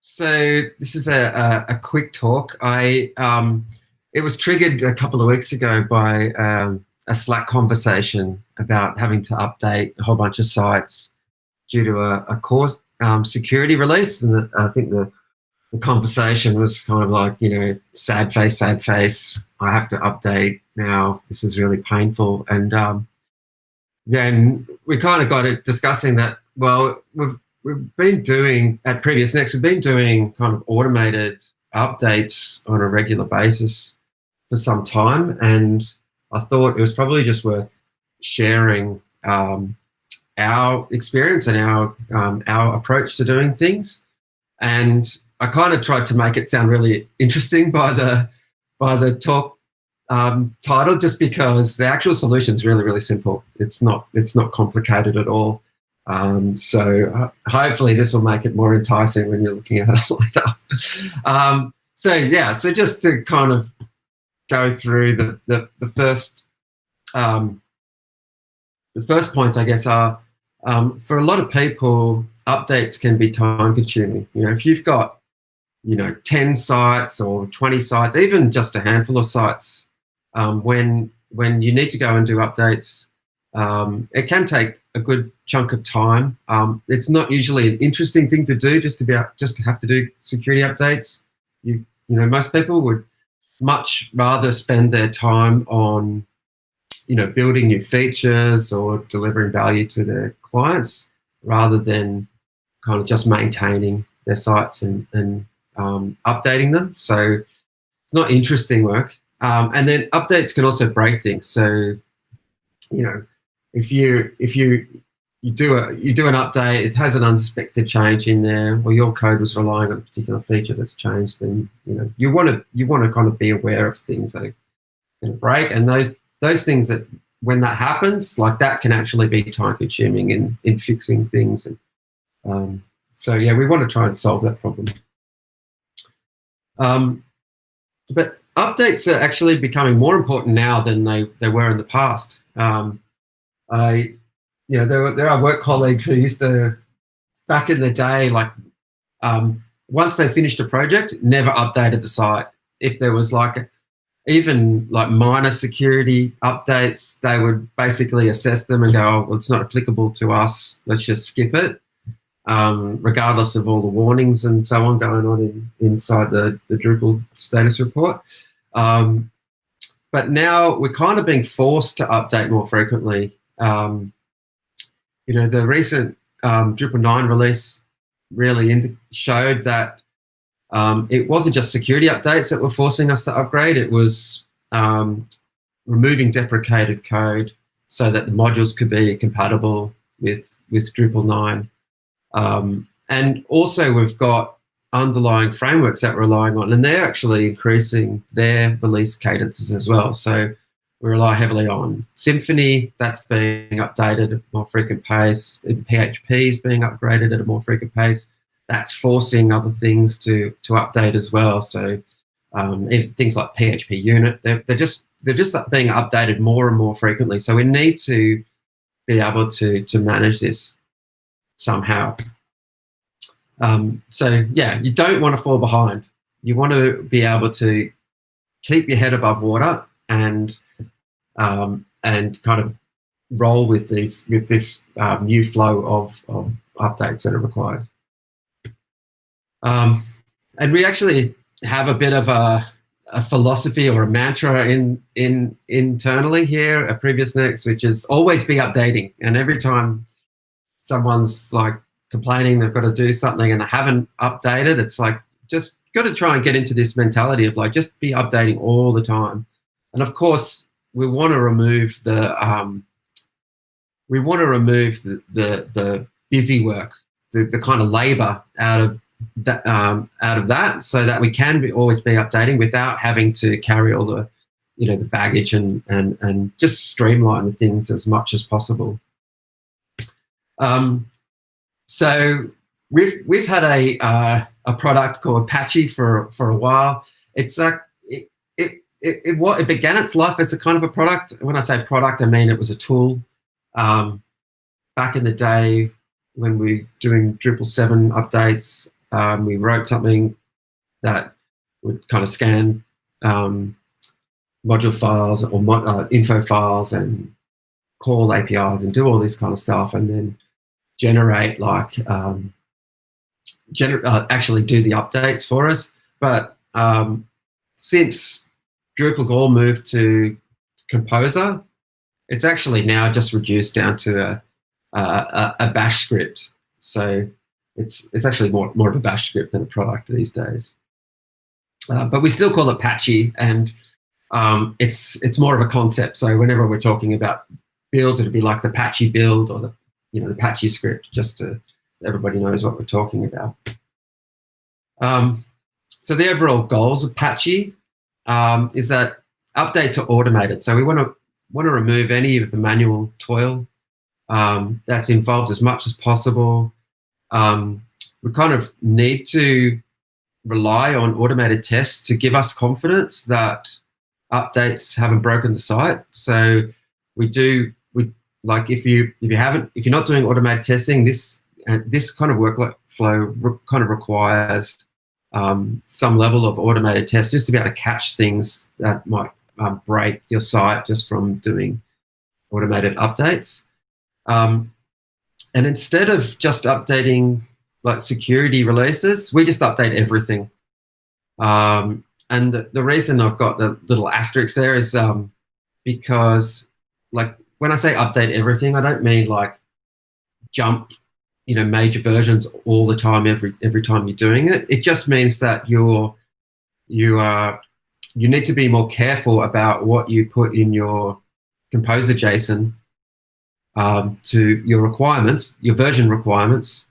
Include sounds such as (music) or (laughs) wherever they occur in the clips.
So this is a, a, a quick talk. I um, it was triggered a couple of weeks ago by um, a Slack conversation about having to update a whole bunch of sites due to a, a um, security release, and the, I think the, the conversation was kind of like, you know, sad face, sad face. I have to update now. This is really painful, and um, then we kind of got it discussing that. Well, we've we've been doing at previous next we've been doing kind of automated updates on a regular basis for some time and i thought it was probably just worth sharing um, our experience and our um, our approach to doing things. And i kind of tried to make it sound really interesting by the by the talk um, title just because the actual solution is really really simple. It's not it's not complicated at all um, so uh, hopefully this will make it more enticing when you're looking at it (laughs) later. Um, so yeah, so just to kind of go through the the, the first um, the first points, I guess, are um, for a lot of people, updates can be time consuming. You know, if you've got you know 10 sites or 20 sites, even just a handful of sites, um, when when you need to go and do updates, um, it can take a good chunk of time. Um, it's not usually an interesting thing to do, just to be just to have to do security updates. You you know, most people would much rather spend their time on you know building new features or delivering value to their clients rather than kind of just maintaining their sites and, and um, updating them. So it's not interesting work. Um, and then updates can also break things. So you know if you if you you do a you do an update, it has an unexpected change in there, or your code was relying on a particular feature that's changed, then you know you want to you want to kind of be aware of things that are going to break, and those those things that when that happens, like that can actually be time consuming in in fixing things, and um, so yeah, we want to try and solve that problem. Um, but updates are actually becoming more important now than they they were in the past. Um, I, you know, there, there are work colleagues who used to, back in the day, like um, once they finished a project, never updated the site. If there was like even like minor security updates, they would basically assess them and go, oh, well, it's not applicable to us. Let's just skip it, um, regardless of all the warnings and so on going on in, inside the, the Drupal status report. Um, but now we're kind of being forced to update more frequently um, you know, the recent um, Drupal 9 release really showed that um, it wasn't just security updates that were forcing us to upgrade, it was um, removing deprecated code so that the modules could be compatible with, with Drupal 9. Um, and also we've got underlying frameworks that we're relying on, and they're actually increasing their release cadences as well. So we rely heavily on Symfony, that's being updated at a more frequent pace. PHP is being upgraded at a more frequent pace. That's forcing other things to, to update as well. So um, things like PHP unit, they're, they're, just, they're just being updated more and more frequently. So we need to be able to, to manage this somehow. Um, so yeah, you don't want to fall behind. You want to be able to keep your head above water and um, and kind of roll with these with this um, new flow of, of, updates that are required. Um, and we actually have a bit of a, a, philosophy or a mantra in in internally here at Previous Next, which is always be updating. And every time someone's like complaining they've got to do something and they haven't updated, it's like just got to try and get into this mentality of like just be updating all the time. And of course, we want to remove the um, we want to remove the, the, the busy work, the, the kind of labor out of that um, out of that, so that we can be, always be updating without having to carry all the you know the baggage and and and just streamline the things as much as possible. Um, so we've we've had a uh, a product called Patchy for for a while. It's a it, it, it began its life as a kind of a product. When I say product, I mean it was a tool. Um, back in the day when we were doing Drupal 7 updates, Um, we wrote something that would kind of scan um, module files or mo uh, info files and call APIs and do all this kind of stuff, and then generate like um, gener uh, actually do the updates for us. But um, since Drupal's all moved to Composer, it's actually now just reduced down to a, a, a bash script. So it's it's actually more more of a bash script than a product these days. Uh, but we still call it Patchy, and um, it's it's more of a concept. So whenever we're talking about builds, it'd be like the Patchy build or the you know the Patchy script, just to everybody knows what we're talking about. Um, so the overall goals of Patchy um, is that updates are automated. So we want to want to remove any of the manual toil um, that's involved as much as possible. Um, we kind of need to rely on automated tests to give us confidence that updates haven't broken the site. So we do we like if you if you haven't if you're not doing automated testing, this uh, this kind of workflow kind of requires um, some level of automated tests just to be able to catch things that might um, break your site just from doing automated updates. Um, and instead of just updating like security releases, we just update everything. Um, and the, the, reason I've got the little asterisk there is um, because like when I say update everything, I don't mean like jump, you know, major versions all the time every every time you're doing it. It just means that you're you are you need to be more careful about what you put in your composer JSON um, to your requirements, your version requirements,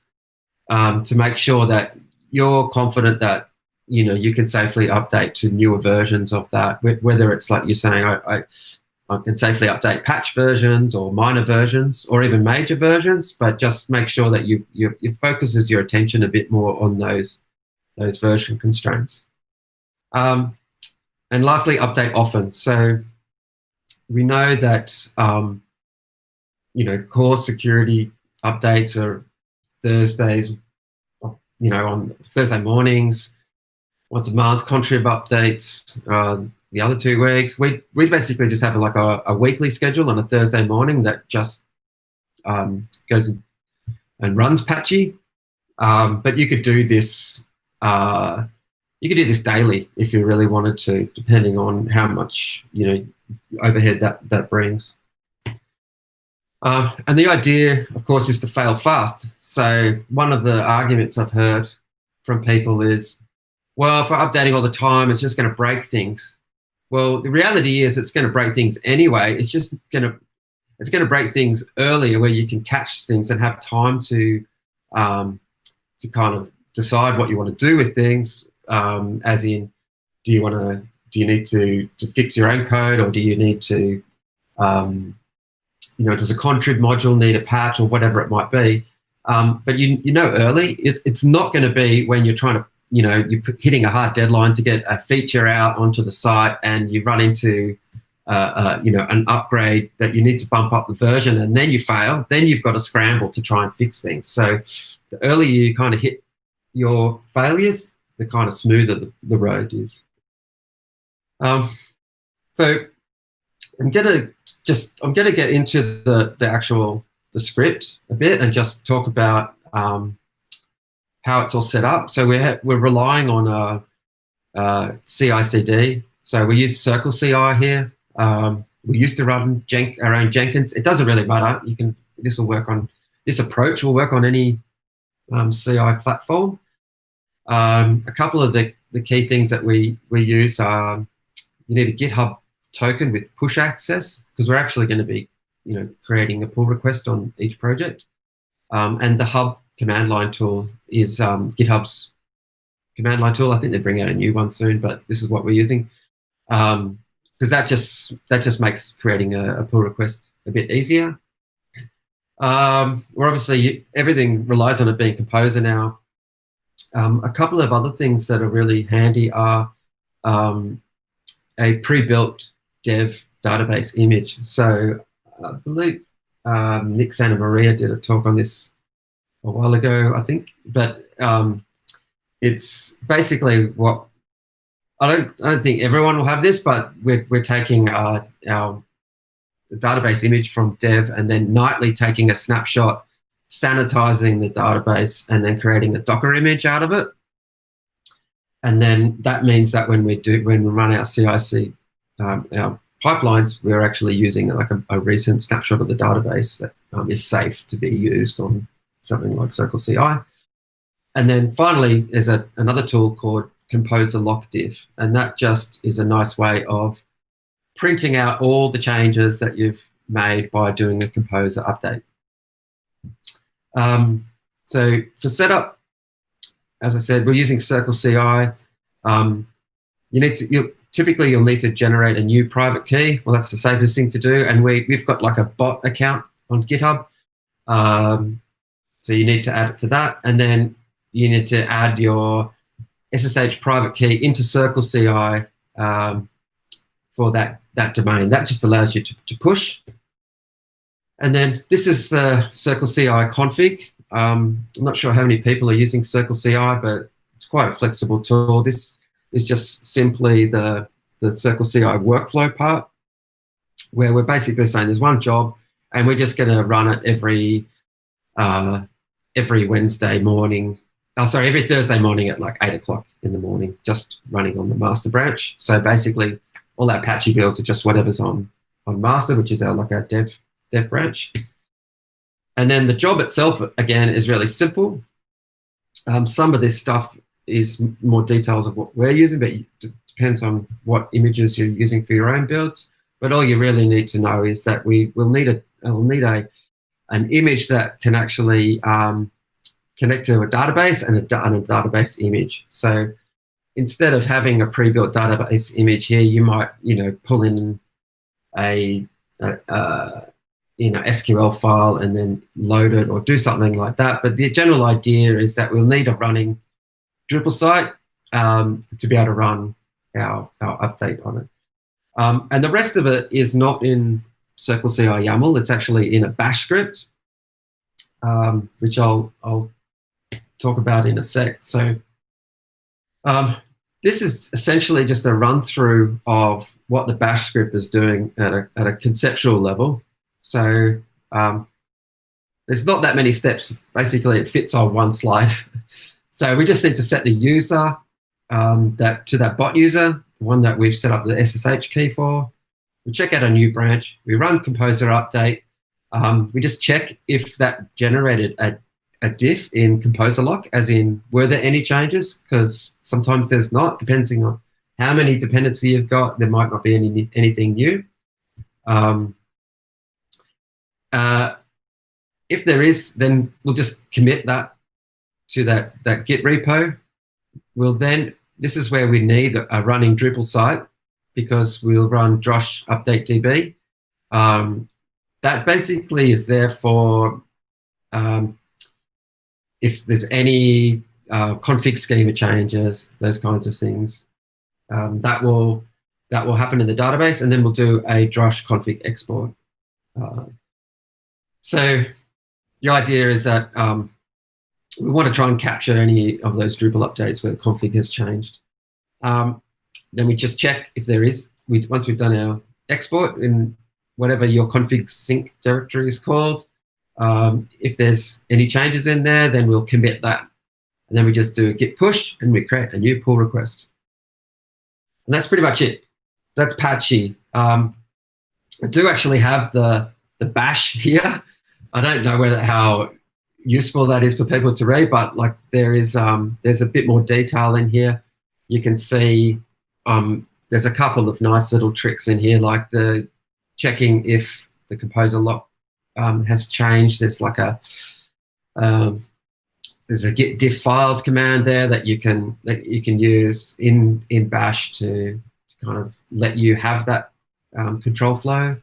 um, to make sure that you're confident that you know you can safely update to newer versions of that. Whether it's like you're saying, I, I, I can safely update patch versions or minor versions or even major versions, but just make sure that you, you, you focuses your attention a bit more on those those version constraints. Um, and lastly, update often. So we know that um, you know core security updates are Thursdays, you know, on Thursday mornings, once a month. Contrib updates uh, the other two weeks. We we basically just have like a, a weekly schedule on a Thursday morning that just um, goes and runs patchy. Um, but you could do this uh, you could do this daily if you really wanted to, depending on how much you know overhead that that brings. Uh, and the idea, of course, is to fail fast. So one of the arguments I've heard from people is, well, if we're updating all the time, it's just going to break things. Well, the reality is it's going to break things anyway. It's just going to it's going to break things earlier where you can catch things and have time to um, to kind of decide what you want to do with things um, as in, do you want to, do you need to, to fix your own code or do you need to, um, you know, does a contrib module need a patch or whatever it might be? Um, but you, you know early, it, it's not going to be when you're trying to, you know, you're hitting a hard deadline to get a feature out onto the site and you run into, uh, uh, you know, an upgrade that you need to bump up the version and then you fail, then you've got to scramble to try and fix things. So the earlier you kind of hit your failures, the kind of smoother the, the road is. Um, so I'm gonna just I'm gonna get into the the actual the script a bit and just talk about um, how it's all set up. So we're we're relying on a, a CI/CD. So we use Circle CI here. Um, we used to run our own Jenkins. It doesn't really matter. You can this will work on this approach will work on any um, CI platform. Um, a couple of the, the key things that we, we use are you need a GitHub token with push access because we're actually going to be you know, creating a pull request on each project. And the hub command line tool is um, GitHub's command line tool. I think they bring out a new one soon, but this is what we're using. Because um, that just that just makes creating a, a pull request a bit easier. Um, we're obviously everything relies on it being Composer now. Um, a couple of other things that are really handy are um, a pre-built dev database image. So I believe um, Nick Santamaria did a talk on this a while ago, I think. But um, it's basically what I don't. I don't think everyone will have this, but we're we're taking uh, our database image from dev and then nightly taking a snapshot, sanitizing the database, and then creating a Docker image out of it. And then that means that when we do when we run our CIC um, our pipelines, we're actually using like a, a, recent snapshot of the database that um, is safe to be used on something like Circle CI. And then finally, there's a, another tool called Composer Lock Diff, and that just is a nice way of printing out all the changes that you've made by doing a Composer update. Um, so for setup, as I said, we're using Circle CI. Um, you need to, you typically you'll need to generate a new private key. Well, that's the safest thing to do. And we, we've got like a bot account on GitHub. Um, so you need to add it to that. And then you need to add your SSH private key into Circle CI um, for that, that domain. That just allows you to, to push. And then this is the Circle CI config. Um, I'm not sure how many people are using Circle CI, but it's quite a flexible tool. This is just simply the, the Circle CI workflow part, where we're basically saying there's one job, and we're just going to run it every uh, every Wednesday morning. Oh, sorry, every Thursday morning at like eight o'clock in the morning, just running on the master branch. So basically, all our Patchy builds are just whatever's on on master, which is our like our dev dev branch. And then the job itself, again, is really simple. Um, some of this stuff is more details of what we're using, but it depends on what images you're using for your own builds. But all you really need to know is that we will need a will need a an image that can actually um, connect to a database and a, and a database image. So instead of having a pre-built database image here, you might you know pull in a, a, a you know SQL file and then load it or do something like that. But the general idea is that we'll need a running Drupal site um, to be able to run our, our update on it. Um, and the rest of it is not in Circle CI YAML. It's actually in a bash script, um, which I'll, I'll talk about in a sec. So um, this is essentially just a run through of what the bash script is doing at a, at a conceptual level. So um, there's not that many steps. Basically, it fits on one slide. (laughs) So we just need to set the user um, that to that bot user, one that we've set up the SSH key for. We check out a new branch. We run Composer update. Um, we just check if that generated a, a diff in Composer lock, as in were there any changes? Because sometimes there's not, depending on how many dependency you've got. There might not be any anything new. Um, uh, if there is, then we'll just commit that to that, that Git repo. We'll then, this is where we need a running Drupal site because we'll run drush update DB. Um, that basically is there for um, if there's any uh, config schema changes, those kinds of things. Um, that will that will happen in the database, and then we'll do a drush config export. Uh, so the idea is that um, we want to try and capture any of those Drupal updates where the config has changed. Um, then we just check if there is, we, once we've done our export in whatever your config sync directory is called, um, if there's any changes in there, then we'll commit that. And then we just do a git push and we create a new pull request. And that's pretty much it. That's patchy. Um, I do actually have the, the bash (laughs) here. I don't know whether how useful that is for people to read, but like there is um, there's a bit more detail in here. You can see um, there's a couple of nice little tricks in here, like the checking if the composer lock um, has changed. There's like a um, there's a git diff files command there that you can that you can use in in Bash to, to kind of let you have that um, control flow.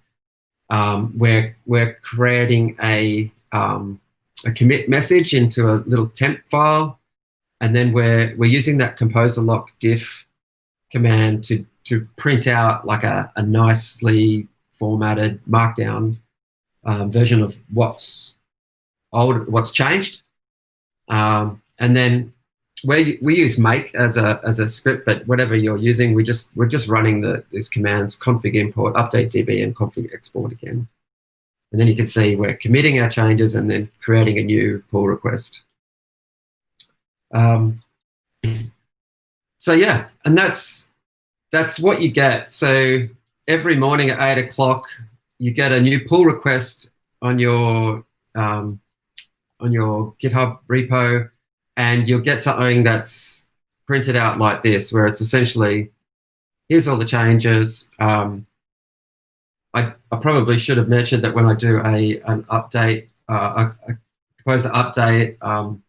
Um, we're we're creating a um, a commit message into a little temp file, and then we're we're using that composer lock diff command to to print out like a, a nicely formatted markdown um, version of what's old, what's changed, um, and then we we use make as a as a script, but whatever you're using, we just we're just running the these commands config import, update db, and config export again. And then you can see we're committing our changes and then creating a new pull request. Um, so yeah, and that's that's what you get. So every morning at eight o'clock, you get a new pull request on your um, on your GitHub repo, and you'll get something that's printed out like this, where it's essentially here's all the changes. Um, I, I, probably should have mentioned that when I do a an update, uh, a, a composer update, um,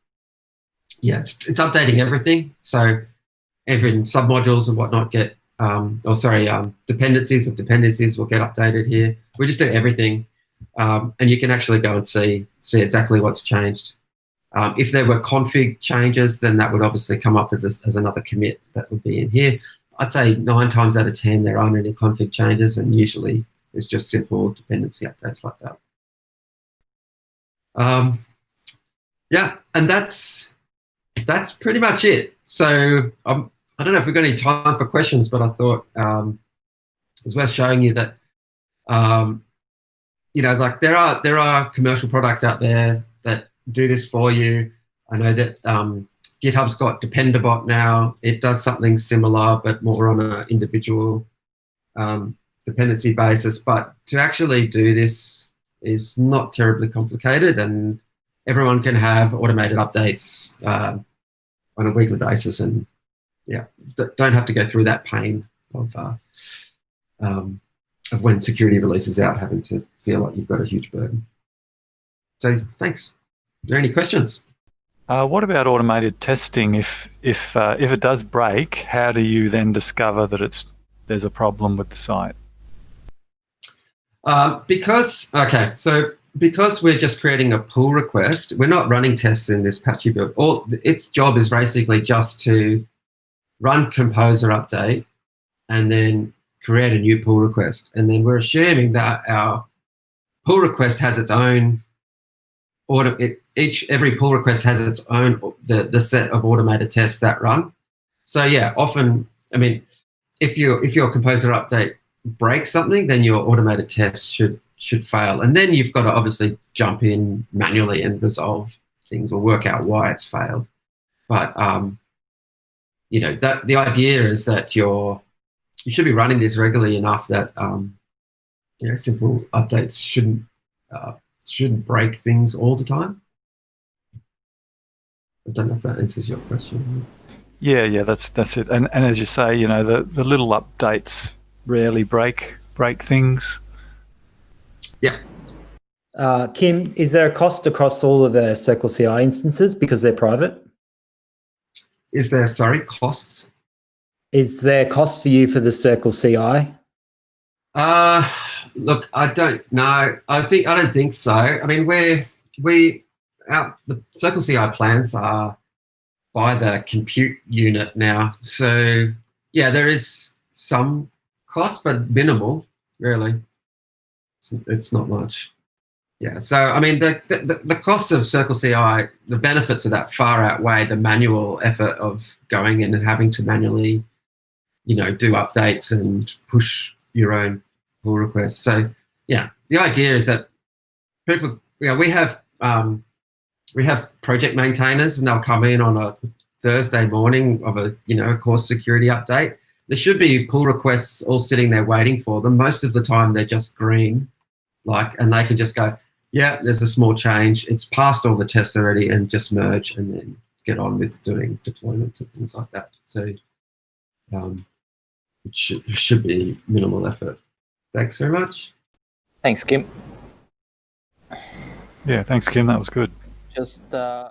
yeah, it's, it's updating everything. So every submodules and whatnot get, um, or sorry, um, dependencies of dependencies will get updated here. We just do everything. Um, and you can actually go and see, see exactly what's changed. Um, if there were config changes, then that would obviously come up as, a, as another commit that would be in here. I'd say nine times out of 10, there aren't any config changes, and usually it's just simple dependency updates like that. Um, yeah, and that's that's pretty much it. So um, I don't know if we've got any time for questions, but I thought um, it was worth showing you that, um, you know, like there are there are commercial products out there that do this for you. I know that um, GitHub's got Dependabot now. It does something similar, but more on an individual um, dependency basis. But to actually do this is not terribly complicated, and everyone can have automated updates uh, on a weekly basis and yeah, don't have to go through that pain of uh, um, of when security releases out, having to feel like you've got a huge burden. So thanks. Are there any questions? Uh, what about automated testing? If if uh, if it does break, how do you then discover that it's there's a problem with the site? Uh, because okay, so because we're just creating a pull request, we're not running tests in this patchy build. All its job is basically just to run composer update and then create a new pull request. And then we're assuming that our pull request has its own order. It, each every pull request has its own the the set of automated tests that run. So yeah, often I mean, if you if your composer update breaks something, then your automated test should should fail. And then you've got to obviously jump in manually and resolve things or work out why it's failed. But um, you know that the idea is that you're you should be running this regularly enough that um, you know simple updates shouldn't uh, shouldn't break things all the time. I don't know if that answers your question. Yeah, yeah, that's that's it. And and as you say, you know, the the little updates rarely break break things. Yeah. Uh, Kim, is there a cost across all of the Circle CI instances because they're private? Is there, sorry, costs? Is there cost for you for the Circle CI? Uh, look, I don't know. I think I don't think so. I mean, we're we our the Circle CI plans are by the compute unit now. So yeah, there is some cost, but minimal, really. It's, it's not much. Yeah, so I mean, the, the, the costs of Circle CI, the benefits of that far outweigh the manual effort of going in and having to manually, you know, do updates and push your own pull requests. So yeah, the idea is that people, you know, we have um, we have project maintainers, and they'll come in on a Thursday morning of a you know course security update. There should be pull requests all sitting there waiting for them. Most of the time, they're just green, like, and they can just go, yeah, there's a small change. It's passed all the tests already and just merge and then get on with doing deployments and things like that. So um, it should, should be minimal effort. Thanks very much. Thanks, Kim. Yeah, thanks, Kim. That was good. Just uh